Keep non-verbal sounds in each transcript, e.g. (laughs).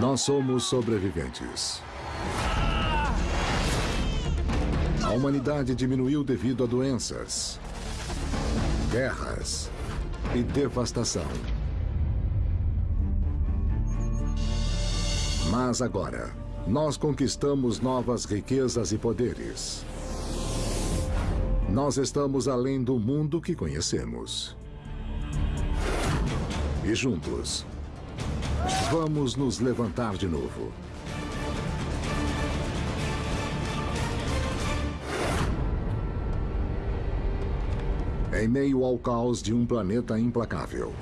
Nós somos sobreviventes. A humanidade diminuiu devido a doenças, guerras e devastação. Mas agora, nós conquistamos novas riquezas e poderes. Nós estamos além do mundo que conhecemos. E juntos, vamos nos levantar de novo. Em meio ao caos de um planeta implacável,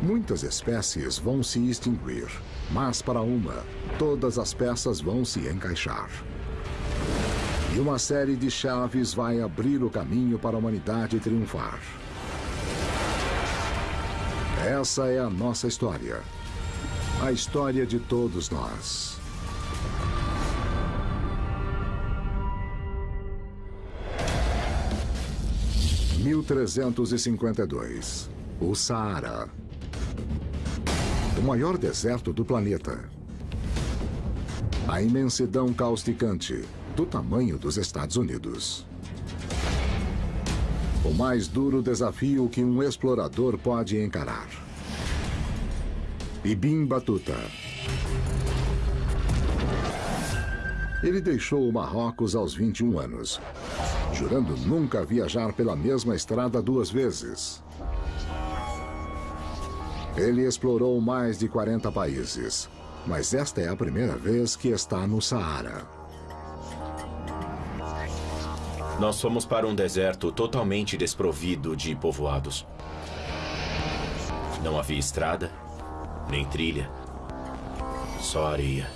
muitas espécies vão se extinguir, mas para uma, todas as peças vão se encaixar. E uma série de chaves vai abrir o caminho para a humanidade triunfar. Essa é a nossa história. A história de todos nós. Mil trezentos e cinquenta e dois. O Saara. O maior deserto do planeta. A imensidão causticante do tamanho dos Estados Unidos. O mais duro desafio que um explorador pode encarar. Ibim Batuta. Ele deixou o Marrocos aos 21 anos, jurando nunca viajar pela mesma estrada duas vezes. Ele explorou mais de 40 países, mas esta é a primeira vez que está no Saara. Nós fomos para um deserto totalmente desprovido de povoados. Não havia estrada, nem trilha, só areia.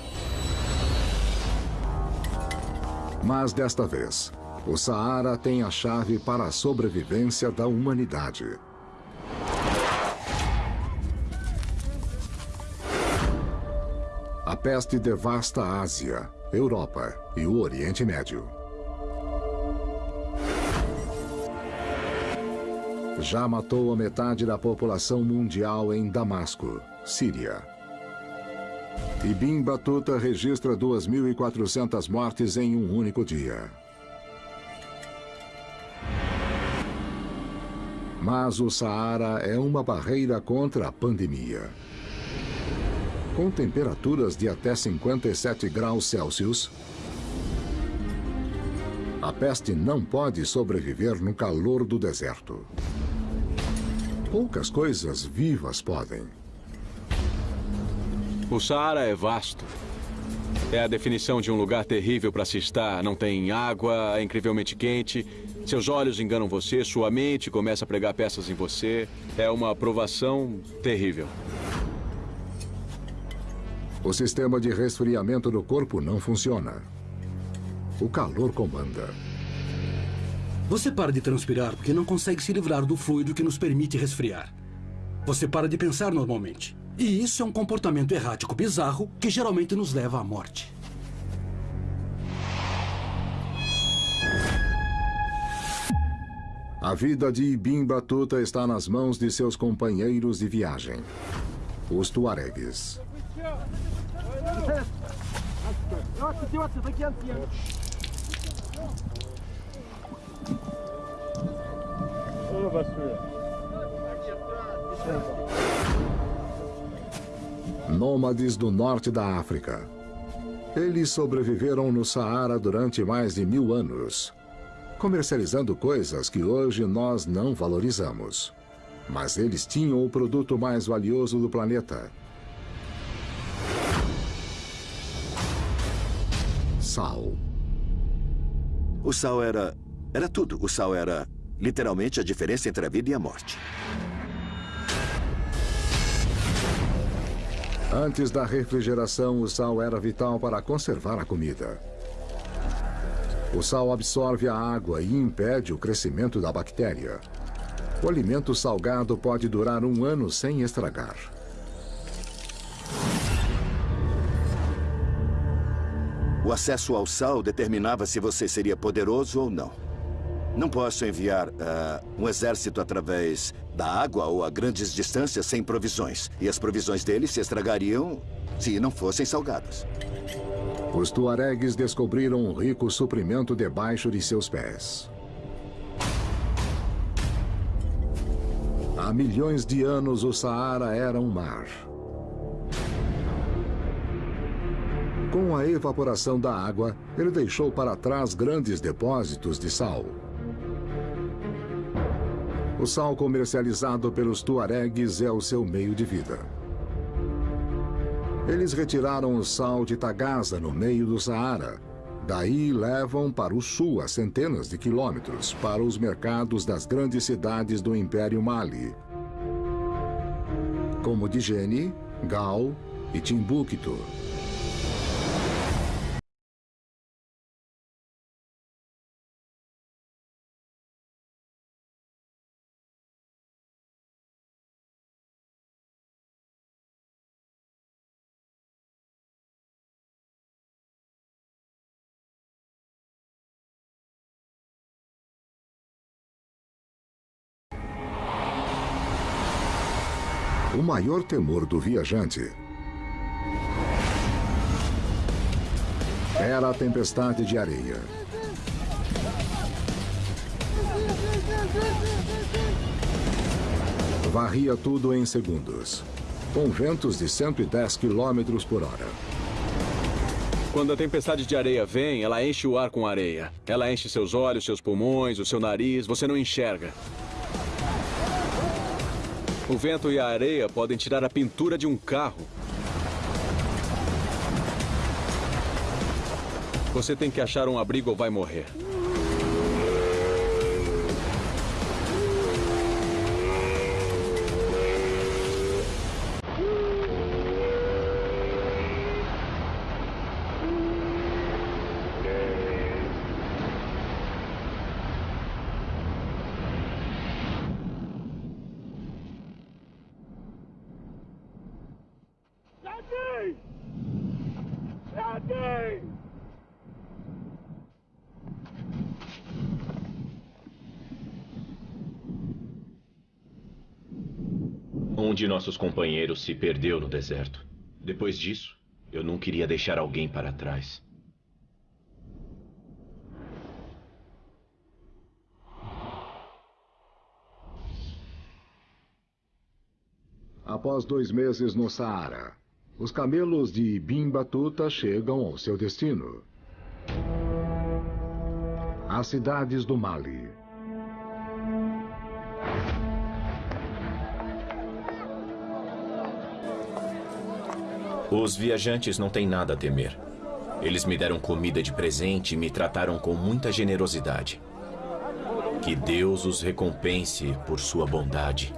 Mas desta vez, o Saara tem a chave para a sobrevivência da humanidade. A peste devasta a Ásia, Europa e o Oriente Médio. Já matou a metade da população mundial em Damasco, Síria. Ibn Batuta registra 2.400 mortes em um único dia. Mas o Saara é uma barreira contra a pandemia. Com temperaturas de até 57 graus Celsius, a peste não pode sobreviver no calor do deserto. Poucas coisas vivas podem. O Saara é vasto. É a definição de um lugar terrível para se estar. Não tem água, é incrivelmente quente. Seus olhos enganam você, sua mente começa a pregar peças em você. É uma provação terrível. O sistema de resfriamento do corpo não funciona. O calor comanda. Você para de transpirar porque não consegue se livrar do fluido que nos permite resfriar. Você para de pensar normalmente. E isso é um comportamento errático bizarro que geralmente nos leva à morte. A vida de Ibim Batuta está nas mãos de seus companheiros de viagem, os Tuaregues. Nômades do norte da África. Eles sobreviveram no Saara durante mais de mil anos, comercializando coisas que hoje nós não valorizamos. Mas eles tinham o produto mais valioso do planeta. Sal. O sal era... era tudo. O sal era, literalmente, a diferença entre a vida e a morte. Antes da refrigeração, o sal era vital para conservar a comida. O sal absorve a água e impede o crescimento da bactéria. O alimento salgado pode durar um ano sem estragar. O acesso ao sal determinava se você seria poderoso ou não. Não posso enviar uh, um exército através da água ou a grandes distâncias sem provisões. E as provisões deles se estragariam se não fossem salgadas. Os tuaregues descobriram um rico suprimento debaixo de seus pés. Há milhões de anos, o Saara era um mar. Com a evaporação da água, ele deixou para trás grandes depósitos de sal. O sal comercializado pelos tuaregues é o seu meio de vida. Eles retiraram o sal de Tagaza, no meio do Saara. Daí levam para o sul a centenas de quilômetros, para os mercados das grandes cidades do Império Mali, como Digene, Gal e Timbuktu. O maior temor do viajante era a tempestade de areia. Varria tudo em segundos, com ventos de 110 km por hora. Quando a tempestade de areia vem, ela enche o ar com areia. Ela enche seus olhos, seus pulmões, o seu nariz, você não enxerga. O vento e a areia podem tirar a pintura de um carro. Você tem que achar um abrigo ou vai morrer. Um de nossos companheiros se perdeu no deserto. Depois disso, eu não queria deixar alguém para trás. Após dois meses no Saara, os camelos de Bimbatuta chegam ao seu destino. As cidades do Mali. Os viajantes não têm nada a temer. Eles me deram comida de presente e me trataram com muita generosidade. Que Deus os recompense por sua bondade.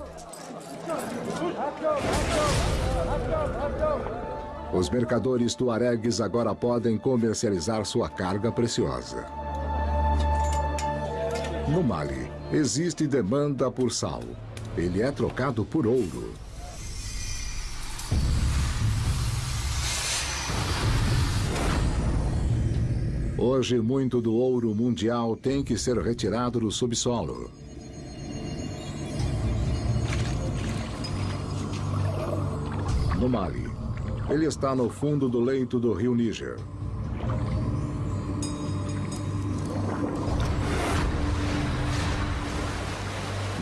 Os mercadores tuaregues agora podem comercializar sua carga preciosa. No Mali, existe demanda por sal. Ele é trocado por ouro. Hoje, muito do ouro mundial tem que ser retirado do subsolo. No Mali, ele está no fundo do leito do rio Níger.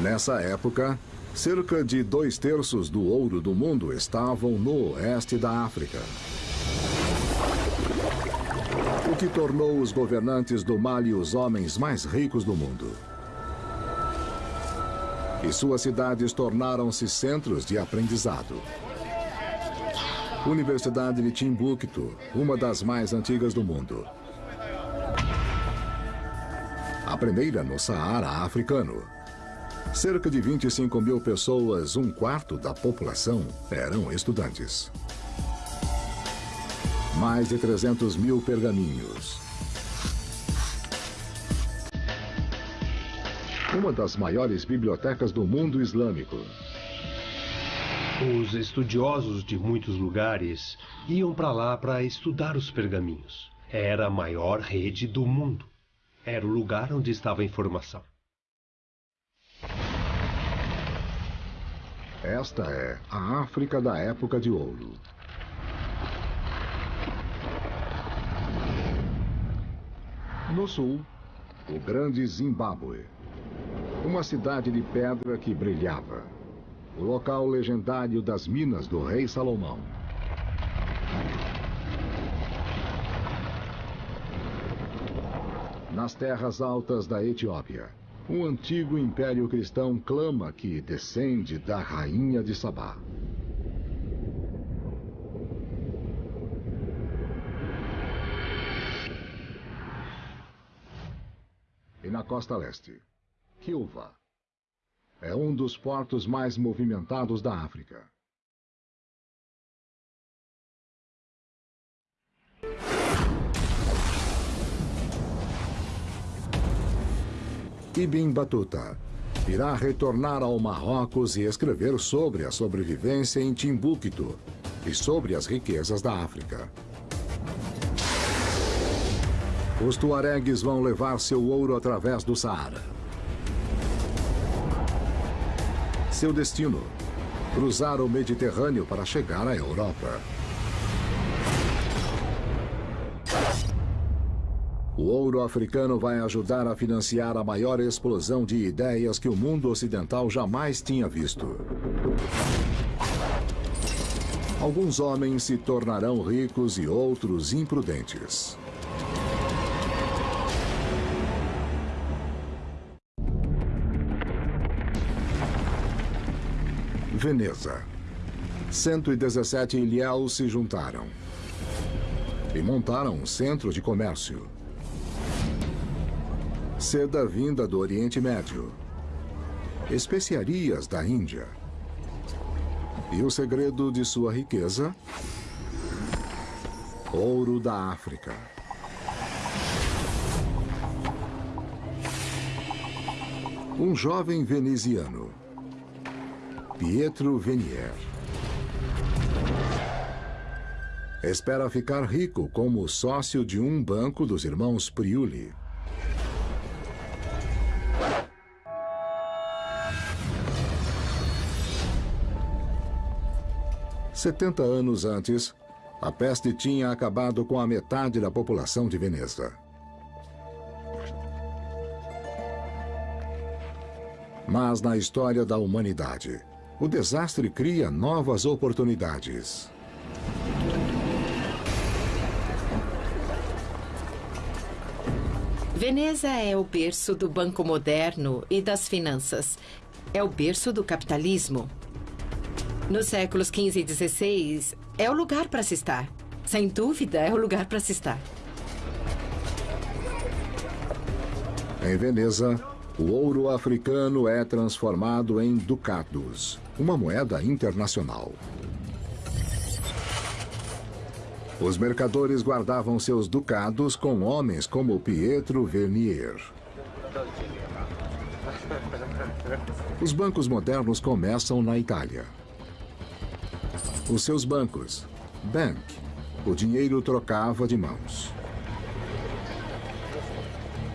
Nessa época, cerca de dois terços do ouro do mundo estavam no oeste da África que tornou os governantes do Mali os homens mais ricos do mundo. E suas cidades tornaram-se centros de aprendizado. Universidade de Timbuktu, uma das mais antigas do mundo. A primeira no Saara africano. Cerca de 25 mil pessoas, um quarto da população, eram estudantes mais de 300 mil pergaminhos. Uma das maiores bibliotecas do mundo islâmico. Os estudiosos de muitos lugares iam para lá para estudar os pergaminhos. Era a maior rede do mundo. Era o lugar onde estava a informação. Esta é a África da Época de Ouro. No sul, o grande Zimbábue. Uma cidade de pedra que brilhava. O local legendário das minas do rei Salomão. Nas terras altas da Etiópia, um antigo império cristão clama que descende da rainha de Sabá. Costa leste, Kilva. É um dos portos mais movimentados da África. Ibn Battuta irá retornar ao Marrocos e escrever sobre a sobrevivência em Timbuktu e sobre as riquezas da África. Os tuaregues vão levar seu ouro através do Saara. Seu destino, cruzar o Mediterrâneo para chegar à Europa. O ouro africano vai ajudar a financiar a maior explosão de ideias que o mundo ocidental jamais tinha visto. Alguns homens se tornarão ricos e outros imprudentes. Veneza. 117 ilhéus se juntaram e montaram um centro de comércio. Seda vinda do Oriente Médio. Especiarias da Índia. E o segredo de sua riqueza? Ouro da África. Um jovem veneziano, Pietro Venier, espera ficar rico como sócio de um banco dos irmãos Priuli. Setenta anos antes, a peste tinha acabado com a metade da população de Veneza. Mas na história da humanidade, o desastre cria novas oportunidades. Veneza é o berço do banco moderno e das finanças. É o berço do capitalismo. Nos séculos XV e XVI, é o lugar para se estar. Sem dúvida, é o lugar para se estar. Em Veneza, o ouro africano é transformado em ducados, uma moeda internacional. Os mercadores guardavam seus ducados com homens como Pietro Vernier. Os bancos modernos começam na Itália. Os seus bancos, bank, o dinheiro trocava de mãos.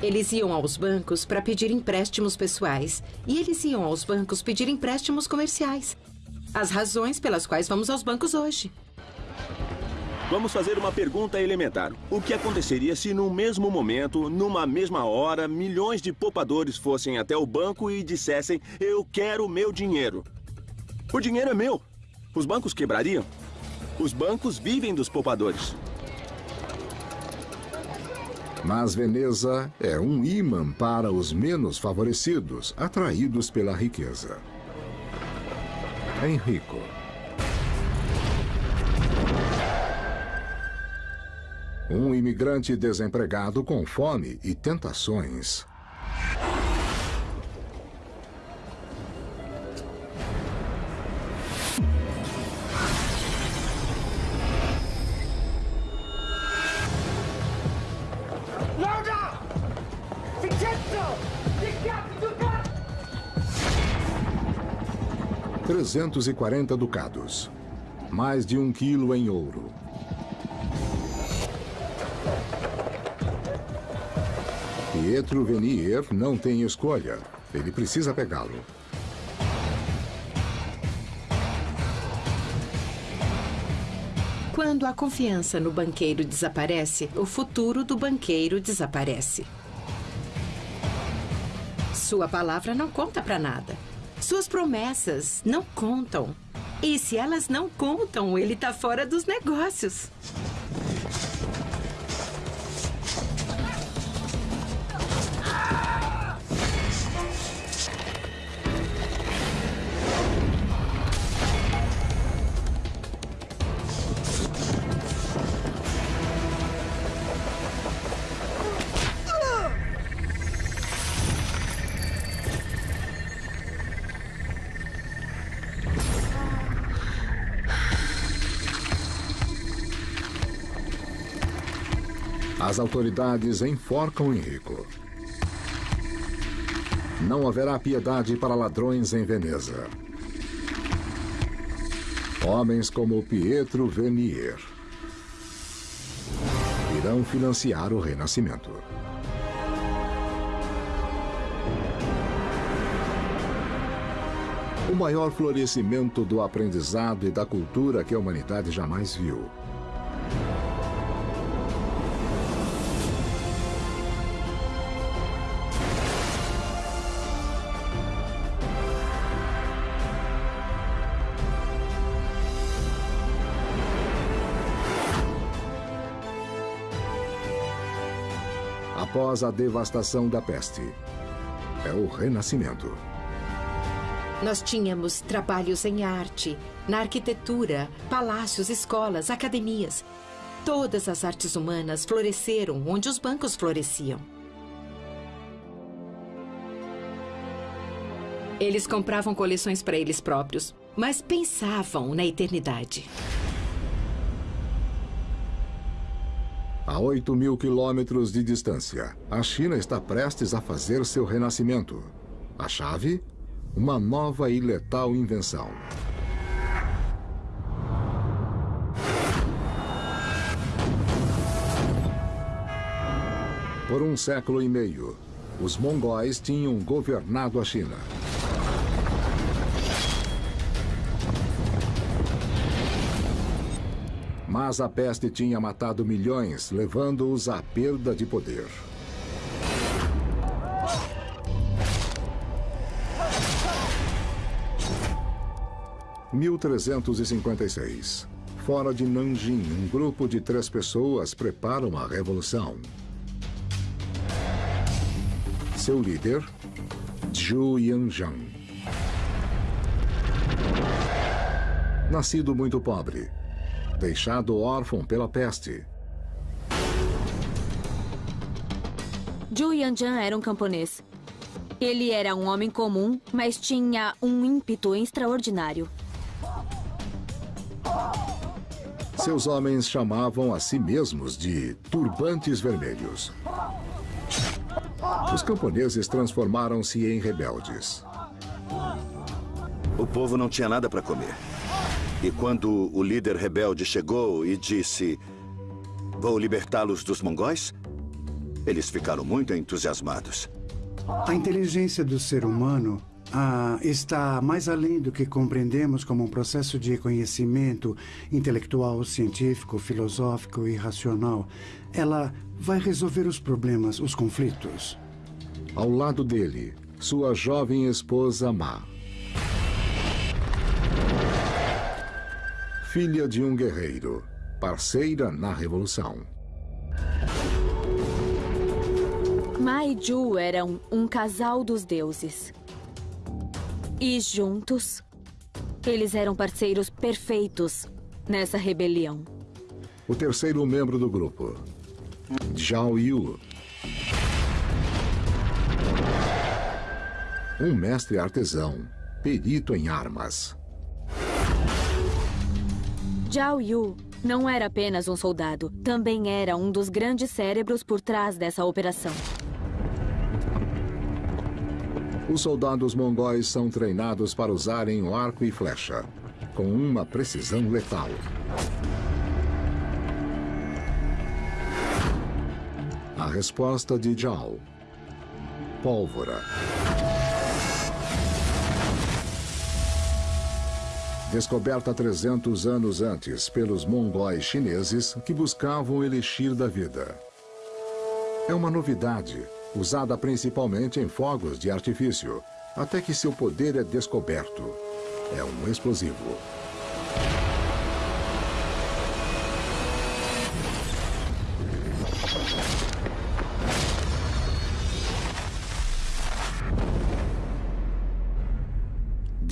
Eles iam aos bancos para pedir empréstimos pessoais. E eles iam aos bancos pedir empréstimos comerciais. As razões pelas quais vamos aos bancos hoje. Vamos fazer uma pergunta elementar. O que aconteceria se, num mesmo momento, numa mesma hora, milhões de poupadores fossem até o banco e dissessem: Eu quero meu dinheiro? O dinheiro é meu. Os bancos quebrariam? Os bancos vivem dos poupadores. Mas Veneza é um imã para os menos favorecidos, atraídos pela riqueza. Enrico. Um imigrante desempregado com fome e tentações. 340 ducados, mais de um quilo em ouro. Pietro Venier não tem escolha. Ele precisa pegá-lo. Quando a confiança no banqueiro desaparece, o futuro do banqueiro desaparece. Sua palavra não conta para nada. Suas promessas não contam. E se elas não contam, ele está fora dos negócios. As autoridades enforcam Henrico. Não haverá piedade para ladrões em Veneza. Homens como Pietro Venier irão financiar o renascimento. O maior florescimento do aprendizado e da cultura que a humanidade jamais viu. Após a devastação da peste. É o renascimento. Nós tínhamos trabalhos em arte, na arquitetura, palácios, escolas, academias. Todas as artes humanas floresceram onde os bancos floresciam. Eles compravam coleções para eles próprios, mas pensavam na eternidade. A 8 mil quilômetros de distância, a China está prestes a fazer seu renascimento. A chave? Uma nova e letal invenção. Por um século e meio, os mongóis tinham governado a China. Mas a peste tinha matado milhões, levando-os à perda de poder. (1356). Fora de Nanjing, um grupo de três pessoas prepara uma revolução. Seu líder, Zhu Yanzhang. Nascido muito pobre, deixado órfão pela peste. Zhu Yanjian era um camponês. Ele era um homem comum, mas tinha um ímpeto extraordinário. Seus homens chamavam a si mesmos de turbantes vermelhos. Os camponeses transformaram-se em rebeldes. O povo não tinha nada para comer. E quando o líder rebelde chegou e disse: Vou libertá-los dos mongóis, eles ficaram muito entusiasmados. A inteligência do ser humano ah, está mais além do que compreendemos como um processo de conhecimento intelectual, científico, filosófico e racional. Ela vai resolver os problemas, os conflitos. Ao lado dele, sua jovem esposa Ma. Filha de um guerreiro, parceira na revolução. Ma e Ju eram um casal dos deuses. E juntos, eles eram parceiros perfeitos nessa rebelião. O terceiro membro do grupo, Zhao Yu. Um mestre artesão, perito em armas. Zhao Yu não era apenas um soldado, também era um dos grandes cérebros por trás dessa operação. Os soldados mongóis são treinados para usarem o arco e flecha, com uma precisão letal. A resposta de Zhao. Pólvora. Descoberta 300 anos antes pelos mongóis chineses que buscavam o elixir da vida. É uma novidade, usada principalmente em fogos de artifício, até que seu poder é descoberto. É um explosivo.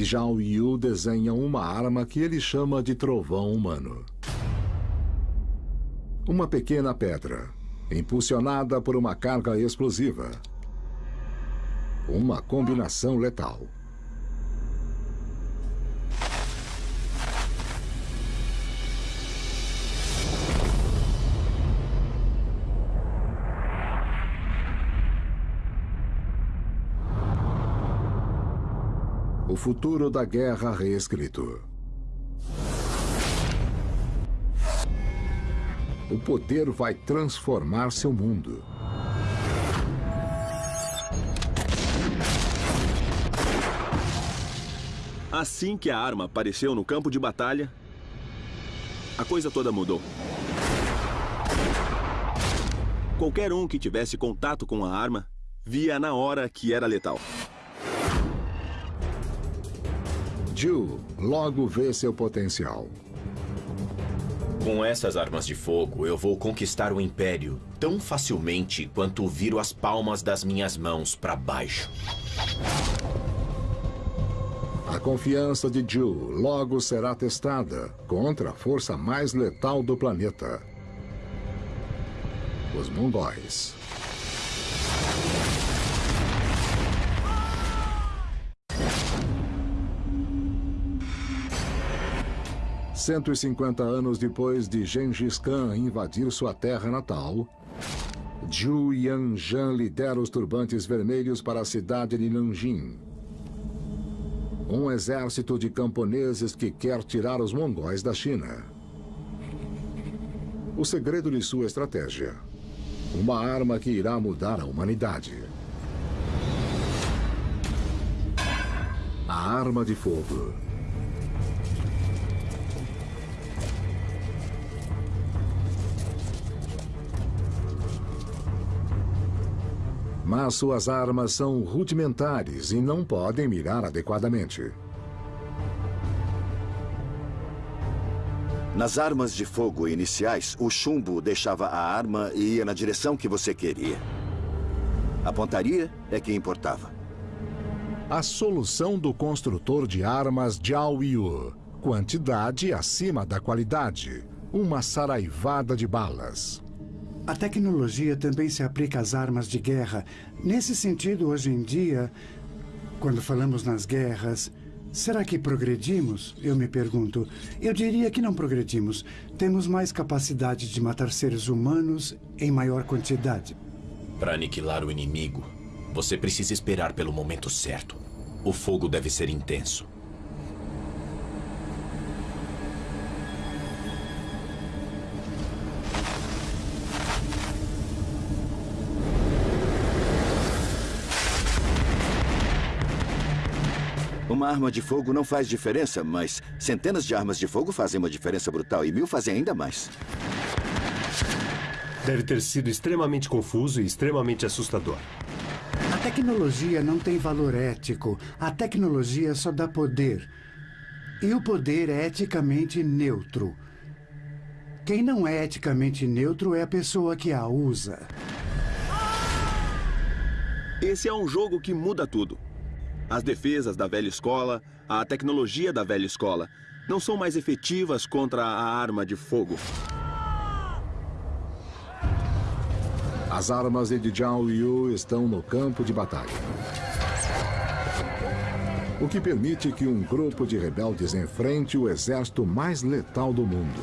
Zhao Yu desenha uma arma que ele chama de trovão humano. Uma pequena pedra, impulsionada por uma carga explosiva. Uma combinação letal. O futuro da guerra reescrito. O poder vai transformar seu mundo. Assim que a arma apareceu no campo de batalha, a coisa toda mudou. Qualquer um que tivesse contato com a arma via na hora que era letal. Jill logo vê seu potencial. Com essas armas de fogo, eu vou conquistar o Império tão facilmente quanto viro as palmas das minhas mãos para baixo. A confiança de Jill logo será testada contra a força mais letal do planeta. Os mongóis. 150 anos depois de Gengis Khan invadir sua terra natal, Zhu Yanzhan lidera os turbantes vermelhos para a cidade de Nanjing. Um exército de camponeses que quer tirar os mongóis da China. O segredo de sua estratégia. Uma arma que irá mudar a humanidade. A arma de fogo. Mas suas armas são rudimentares e não podem mirar adequadamente. Nas armas de fogo iniciais, o chumbo deixava a arma e ia na direção que você queria. A pontaria é que importava. A solução do construtor de armas Jiao Yu. Quantidade acima da qualidade. Uma saraivada de balas. A tecnologia também se aplica às armas de guerra. Nesse sentido, hoje em dia, quando falamos nas guerras, será que progredimos? Eu me pergunto. Eu diria que não progredimos. Temos mais capacidade de matar seres humanos em maior quantidade. Para aniquilar o inimigo, você precisa esperar pelo momento certo. O fogo deve ser intenso. Uma arma de fogo não faz diferença, mas centenas de armas de fogo fazem uma diferença brutal e mil fazem ainda mais. Deve ter sido extremamente confuso e extremamente assustador. A tecnologia não tem valor ético. A tecnologia só dá poder. E o poder é eticamente neutro. Quem não é eticamente neutro é a pessoa que a usa. Esse é um jogo que muda tudo. As defesas da velha escola, a tecnologia da velha escola, não são mais efetivas contra a arma de fogo. As armas de Jiao Yu estão no campo de batalha. O que permite que um grupo de rebeldes enfrente o exército mais letal do mundo.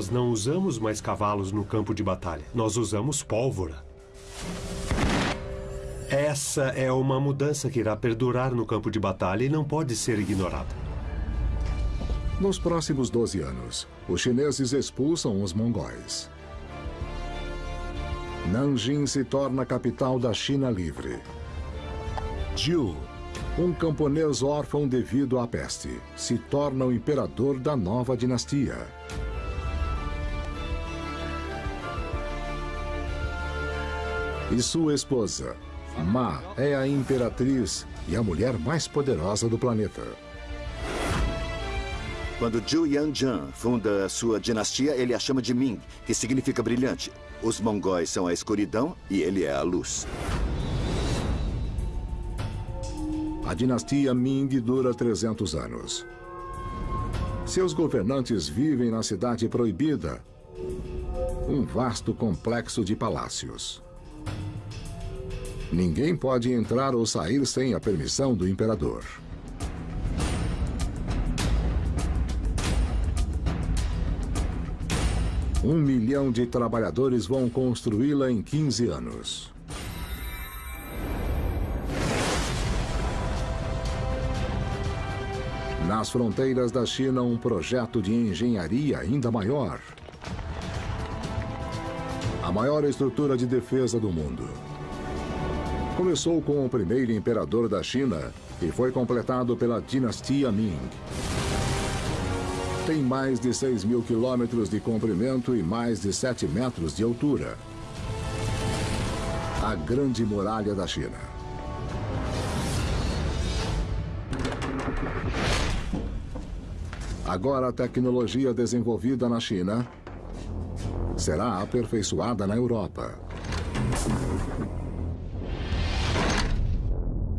Nós não usamos mais cavalos no campo de batalha. Nós usamos pólvora. Essa é uma mudança que irá perdurar no campo de batalha e não pode ser ignorada. Nos próximos 12 anos, os chineses expulsam os mongóis. Nanjing se torna a capital da China livre. Jiu, um camponês órfão devido à peste, se torna o imperador da nova dinastia. E sua esposa, Ma, é a imperatriz e a mulher mais poderosa do planeta. Quando Zhu Yanjian funda a sua dinastia, ele a chama de Ming, que significa brilhante. Os mongóis são a escuridão e ele é a luz. A dinastia Ming dura 300 anos. Seus governantes vivem na cidade proibida, um vasto complexo de palácios. Ninguém pode entrar ou sair sem a permissão do imperador. Um milhão de trabalhadores vão construí-la em 15 anos. Nas fronteiras da China, um projeto de engenharia ainda maior. A maior estrutura de defesa do mundo. Começou com o primeiro imperador da China e foi completado pela dinastia Ming. Tem mais de 6 mil quilômetros de comprimento e mais de 7 metros de altura. A Grande Muralha da China. Agora a tecnologia desenvolvida na China será aperfeiçoada na Europa.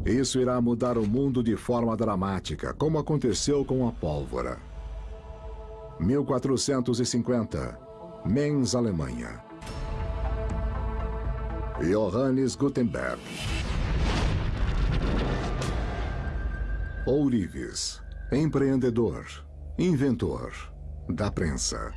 Isso irá mudar o mundo de forma dramática, como aconteceu com a pólvora. 1450, Mainz, Alemanha. Johannes Gutenberg. Ourives, empreendedor, inventor da prensa.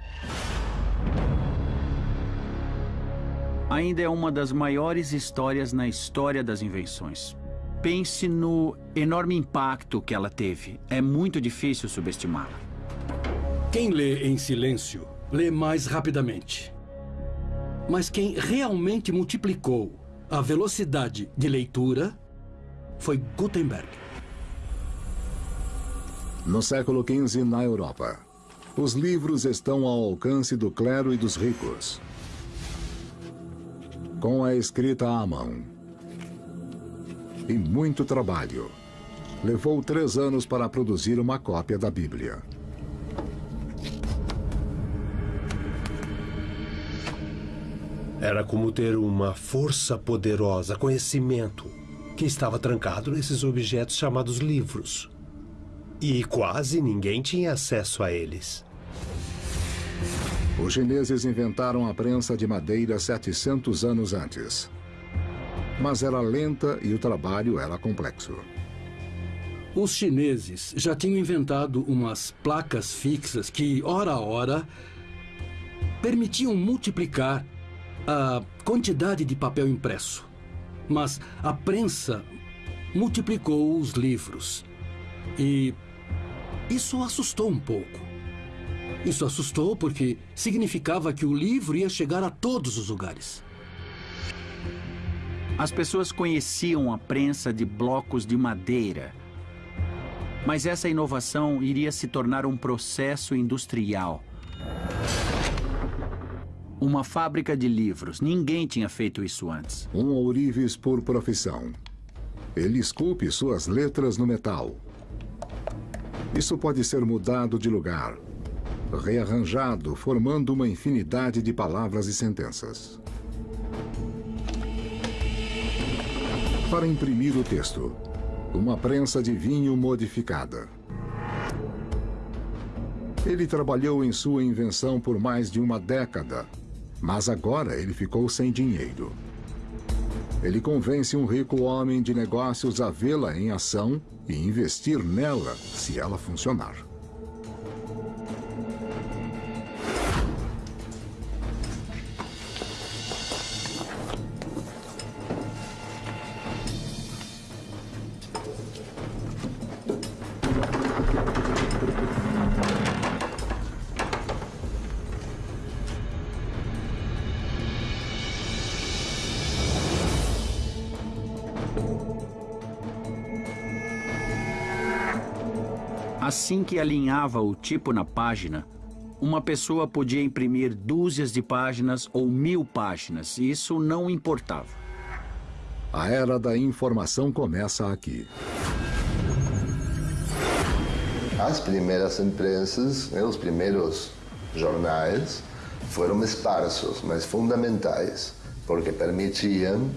Ainda é uma das maiores histórias na história das invenções. Pense no enorme impacto que ela teve. É muito difícil subestimá-la. Quem lê em silêncio, lê mais rapidamente. Mas quem realmente multiplicou a velocidade de leitura foi Gutenberg. No século XV, na Europa, os livros estão ao alcance do clero e dos ricos. Com a escrita à mão, e muito trabalho. Levou três anos para produzir uma cópia da Bíblia. Era como ter uma força poderosa, conhecimento, que estava trancado nesses objetos chamados livros. E quase ninguém tinha acesso a eles. Os chineses inventaram a prensa de madeira 700 anos antes mas era lenta e o trabalho era complexo. Os chineses já tinham inventado umas placas fixas que, hora a hora, permitiam multiplicar a quantidade de papel impresso. Mas a prensa multiplicou os livros. E isso assustou um pouco. Isso assustou porque significava que o livro ia chegar a todos os lugares. As pessoas conheciam a prensa de blocos de madeira. Mas essa inovação iria se tornar um processo industrial. Uma fábrica de livros. Ninguém tinha feito isso antes. Um ourives por profissão. Ele esculpe suas letras no metal. Isso pode ser mudado de lugar, rearranjado, formando uma infinidade de palavras e sentenças. Para imprimir o texto. Uma prensa de vinho modificada. Ele trabalhou em sua invenção por mais de uma década, mas agora ele ficou sem dinheiro. Ele convence um rico homem de negócios a vê-la em ação e investir nela se ela funcionar. Assim que alinhava o tipo na página, uma pessoa podia imprimir dúzias de páginas ou mil páginas. Isso não importava. A era da informação começa aqui. As primeiras imprensas, né, os primeiros jornais, foram esparsos, mas fundamentais, porque permitiam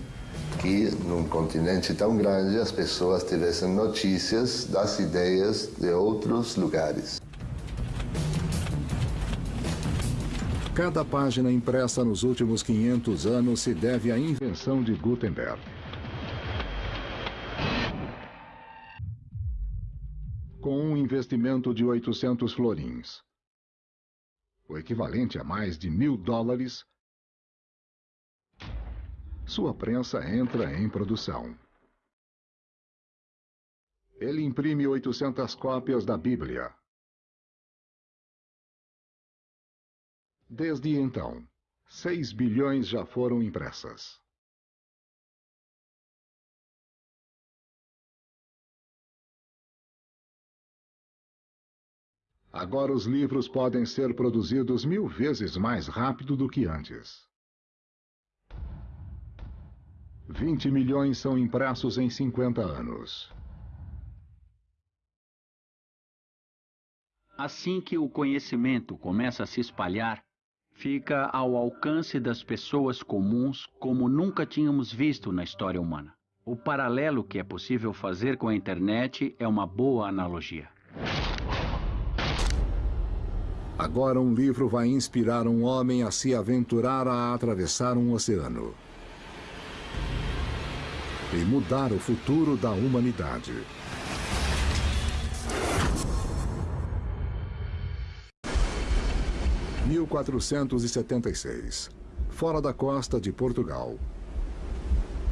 que num continente tão grande as pessoas tivessem notícias das ideias de outros lugares. Cada página impressa nos últimos 500 anos se deve à invenção de Gutenberg. Com um investimento de 800 florins, o equivalente a mais de mil dólares, sua prensa entra em produção. Ele imprime 800 cópias da Bíblia. Desde então, 6 bilhões já foram impressas. Agora os livros podem ser produzidos mil vezes mais rápido do que antes. 20 milhões são impressos em 50 anos. Assim que o conhecimento começa a se espalhar, fica ao alcance das pessoas comuns como nunca tínhamos visto na história humana. O paralelo que é possível fazer com a internet é uma boa analogia. Agora um livro vai inspirar um homem a se aventurar a atravessar um oceano e mudar o futuro da humanidade. (1476) Fora da costa de Portugal.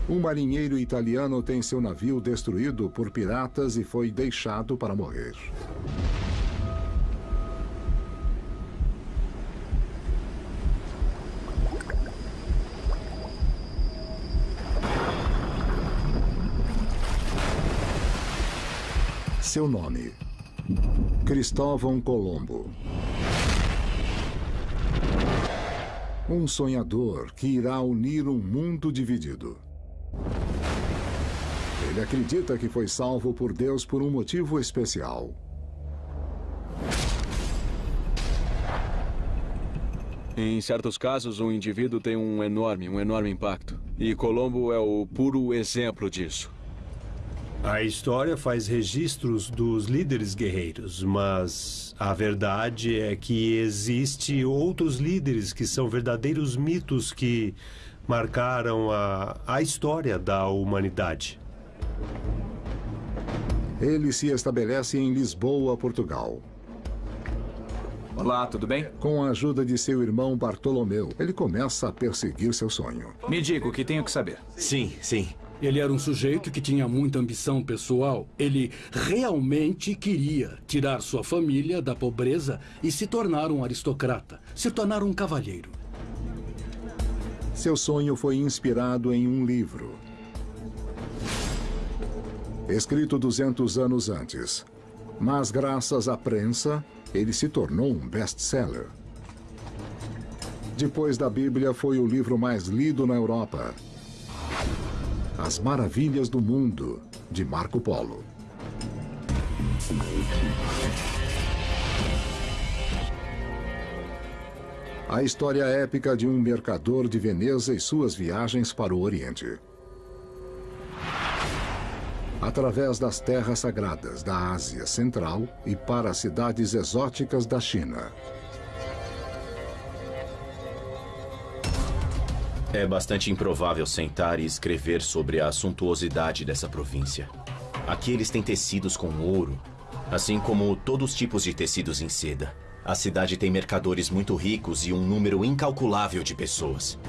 Um marinheiro italiano tem seu navio destruído por piratas e foi deixado para morrer. Seu nome: Cristóvão Colombo. Um sonhador que irá unir um mundo dividido. Ele acredita que foi salvo por Deus por um motivo especial. Em certos casos, um indivíduo tem um enorme, um enorme impacto. E Colombo é o puro exemplo disso. A história faz registros dos líderes guerreiros, mas a verdade é que existe outros líderes que são verdadeiros mitos que marcaram a, a história da humanidade. Ele se estabelece em Lisboa, Portugal. Olá, tudo bem? Com a ajuda de seu irmão Bartolomeu, ele começa a perseguir seu sonho. Me diga o que tenho que saber. Sim, sim. Ele era um sujeito que tinha muita ambição pessoal. Ele realmente queria tirar sua família da pobreza e se tornar um aristocrata, se tornar um cavalheiro. Seu sonho foi inspirado em um livro. Escrito 200 anos antes. Mas, graças à prensa, ele se tornou um best-seller. Depois da Bíblia, foi o livro mais lido na Europa. As Maravilhas do Mundo, de Marco Polo. A história épica de um mercador de Veneza e suas viagens para o Oriente. Através das terras sagradas da Ásia Central e para cidades exóticas da China. É bastante improvável sentar e escrever sobre a suntuosidade dessa província. Aqui eles têm tecidos com ouro, assim como todos os tipos de tecidos em seda. A cidade tem mercadores muito ricos e um número incalculável de pessoas.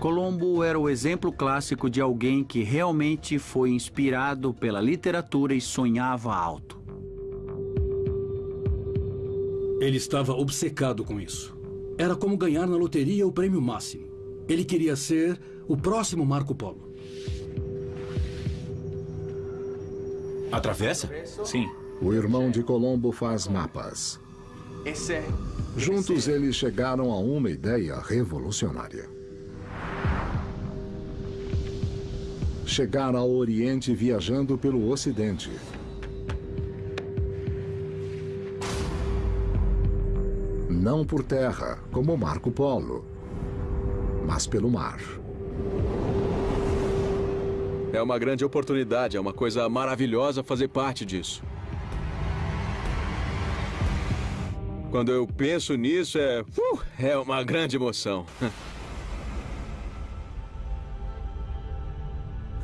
Colombo era o exemplo clássico de alguém que realmente foi inspirado pela literatura e sonhava alto. Ele estava obcecado com isso. Era como ganhar na loteria o prêmio máximo. Ele queria ser o próximo Marco Polo. Atravessa? Sim. O irmão de Colombo faz mapas. É Juntos é. eles chegaram a uma ideia revolucionária. Chegar ao Oriente viajando pelo Ocidente. Não por terra, como Marco Polo, mas pelo mar. É uma grande oportunidade, é uma coisa maravilhosa fazer parte disso. Quando eu penso nisso, é, uh, é uma grande emoção. (laughs)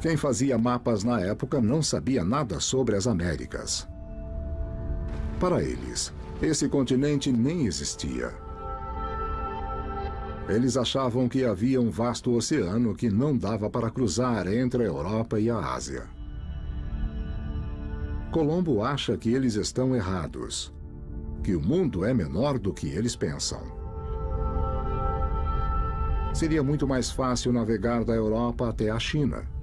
Quem fazia mapas na época não sabia nada sobre as Américas. Para eles, esse continente nem existia. Eles achavam que havia um vasto oceano que não dava para cruzar entre a Europa e a Ásia. Colombo acha que eles estão errados, que o mundo é menor do que eles pensam. Seria muito mais fácil navegar da Europa até a China.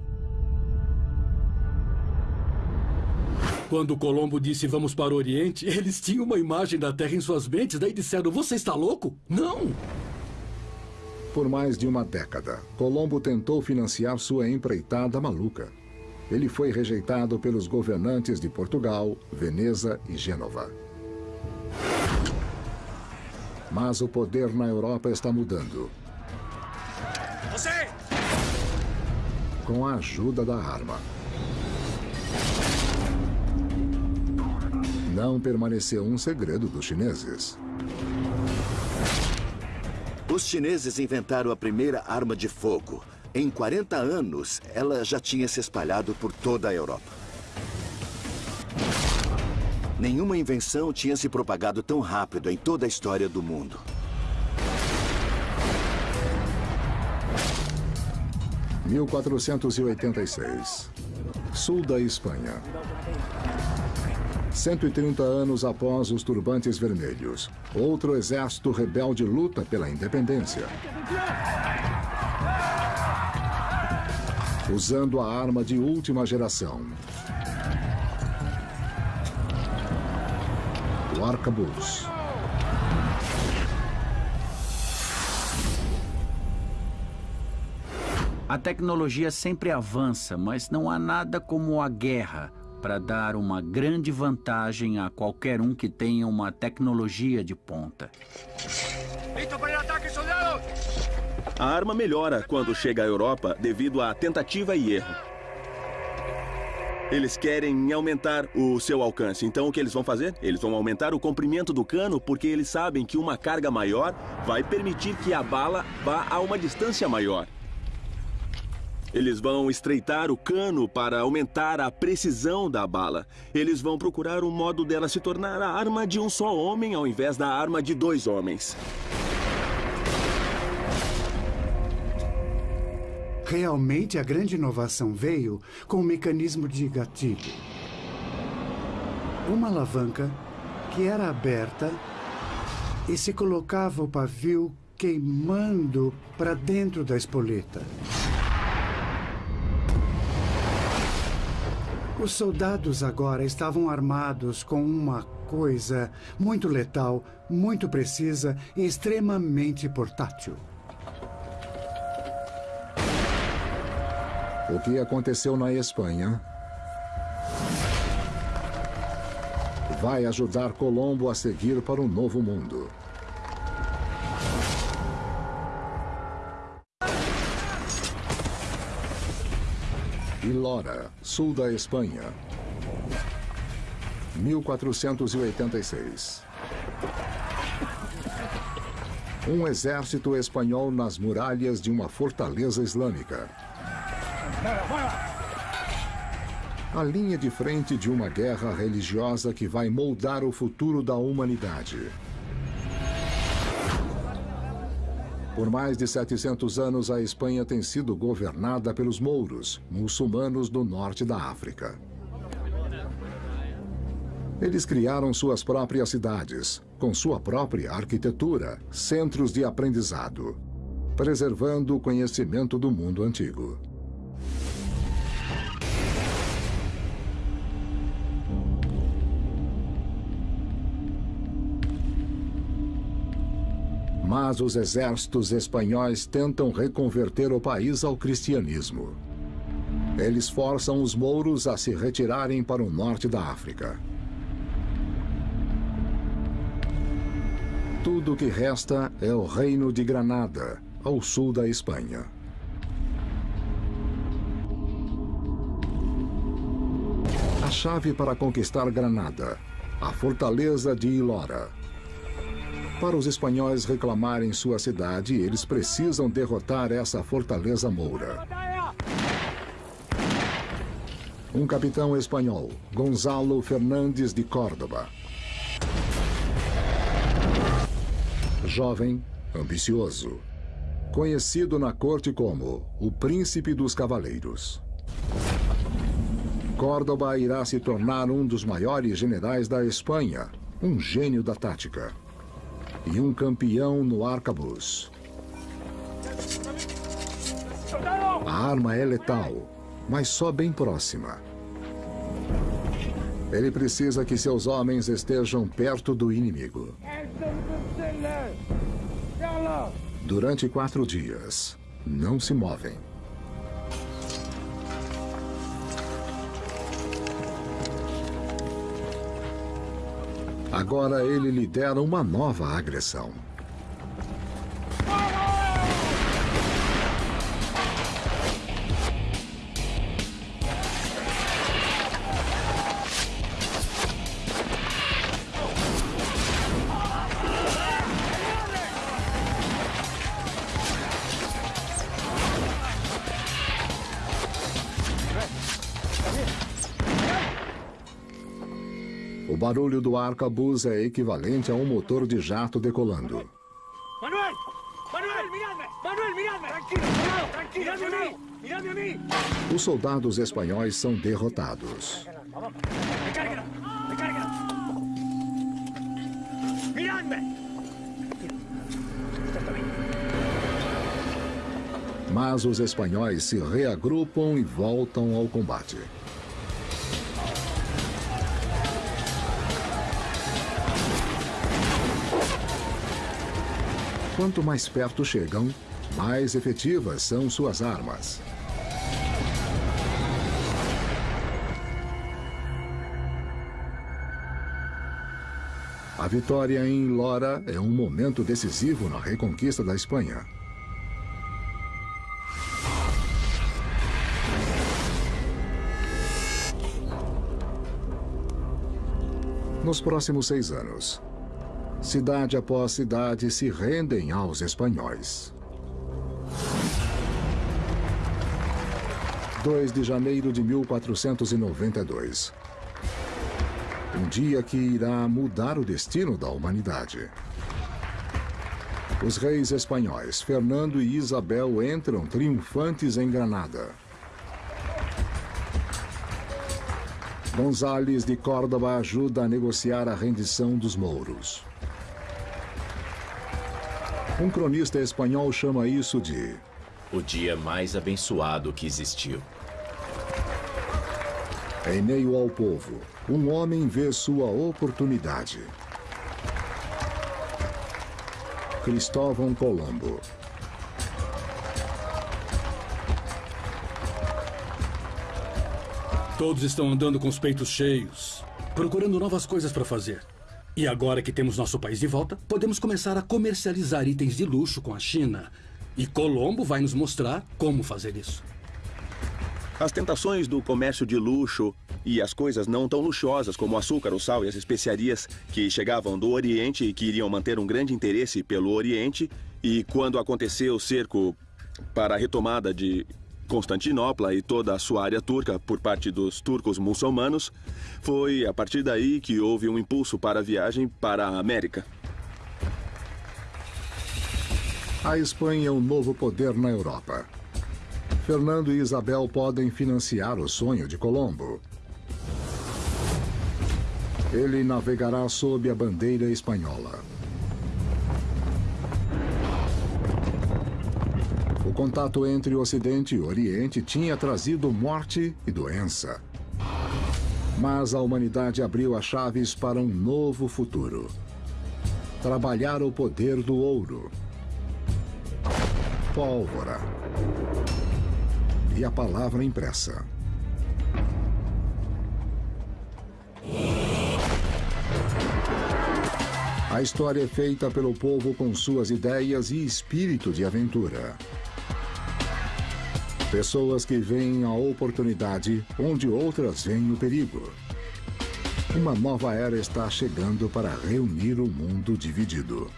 Quando Colombo disse vamos para o Oriente, (laughs) eles tinham uma imagem da Terra em suas mentes, daí disseram: Você está louco? Não! Por mais de uma década, Colombo tentou financiar sua empreitada maluca. Ele foi rejeitado pelos governantes de Portugal, Veneza e Gênova. Mas o poder na Europa está mudando. Você! Com a ajuda da arma. Não permaneceu um segredo dos chineses. Os chineses inventaram a primeira arma de fogo. Em 40 anos, ela já tinha se espalhado por toda a Europa. Nenhuma invenção tinha se propagado tão rápido em toda a história do mundo. (1486) Sul da Espanha. 130 anos após os Turbantes Vermelhos, outro exército rebelde luta pela independência. Usando a arma de última geração. O arcabuz. A tecnologia sempre avança, mas não há nada como a guerra para dar uma grande vantagem a qualquer um que tenha uma tecnologia de ponta. A arma melhora quando chega à Europa devido à tentativa e erro. Eles querem aumentar o seu alcance, então o que eles vão fazer? Eles vão aumentar o comprimento do cano porque eles sabem que uma carga maior vai permitir que a bala vá a uma distância maior. Eles vão estreitar o cano para aumentar a precisão da bala. Eles vão procurar um modo dela se tornar a arma de um só homem ao invés da arma de dois homens. Realmente, a grande inovação veio com o mecanismo de gatilho. Uma alavanca que era aberta e se colocava o pavio queimando para dentro da espoleta. Os soldados agora estavam armados com uma coisa muito letal, muito precisa e extremamente portátil. O que aconteceu na Espanha vai ajudar Colombo a seguir para um novo mundo. E Lora, sul da Espanha. 1486. Um exército espanhol nas muralhas de uma fortaleza islâmica. A linha de frente de uma guerra religiosa que vai moldar o futuro da humanidade. Por mais de 700 anos, a Espanha tem sido governada pelos mouros, muçulmanos do norte da África. Eles criaram suas próprias cidades, com sua própria arquitetura, centros de aprendizado, preservando o conhecimento do mundo antigo. Mas os exércitos espanhóis tentam reconverter o país ao cristianismo. Eles forçam os mouros a se retirarem para o norte da África. Tudo o que resta é o Reino de Granada, ao sul da Espanha. A chave para conquistar Granada, a fortaleza de Ilora. Para os espanhóis reclamarem sua cidade, eles precisam derrotar essa fortaleza moura. Um capitão espanhol, Gonzalo Fernandes de Córdoba. Jovem, ambicioso. Conhecido na corte como o Príncipe dos Cavaleiros. Córdoba irá se tornar um dos maiores generais da Espanha, um gênio da tática. E um campeão no arcabuz. A arma é letal, mas só bem próxima. Ele precisa que seus homens estejam perto do inimigo. Durante quatro dias, não se movem. Agora ele lidera uma nova agressão. Barulho do arcabuz é equivalente a um motor de jato decolando. Manuel! Manuel, miradme! Manuel, miradme! Tranquilo, tranquilo, miradme a! Miradme a mí! Os soldados espanhóis são derrotados. Miradme! Mas os espanhóis se reagrupam e voltam ao combate. Quanto mais perto chegam, mais efetivas são suas armas. A vitória em Lora é um momento decisivo na reconquista da Espanha. Nos próximos seis anos, cidade após cidade se rendem aos espanhóis. 2 de janeiro de 1492. Um dia que irá mudar o destino da humanidade. Os reis espanhóis Fernando e Isabel entram triunfantes em Granada. Gonzales de Córdoba ajuda a negociar a rendição dos mouros. Um cronista espanhol chama isso de o dia mais abençoado que existiu. Em meio ao povo, um homem vê sua oportunidade. Cristóvão Colombo. Todos estão andando com os peitos cheios, procurando novas coisas para fazer. E agora que temos nosso país de volta, podemos começar a comercializar itens de luxo com a China. E Colombo vai nos mostrar como fazer isso. As tentações do comércio de luxo e as coisas não tão luxuosas como o açúcar, o sal e as especiarias que chegavam do Oriente e que iriam manter um grande interesse pelo Oriente. E quando aconteceu o cerco para a retomada de Constantinopla e toda a sua área turca por parte dos turcos muçulmanos, foi a partir daí que houve um impulso para a viagem para a América. A Espanha é um novo poder na Europa. Fernando e Isabel podem financiar o sonho de Colombo. Ele navegará sob a bandeira espanhola. Contato entre o Ocidente e Oriente tinha trazido morte e doença. Mas a humanidade abriu as chaves para um novo futuro. Trabalhar o poder do ouro pólvora e a palavra impressa. A história é feita pelo povo com suas ideias e espírito de aventura. Pessoas que veem a oportunidade onde outras veem o perigo. Uma nova era está chegando para reunir o mundo dividido.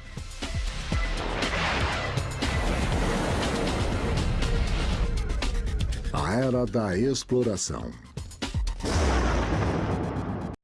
A Era da Exploração.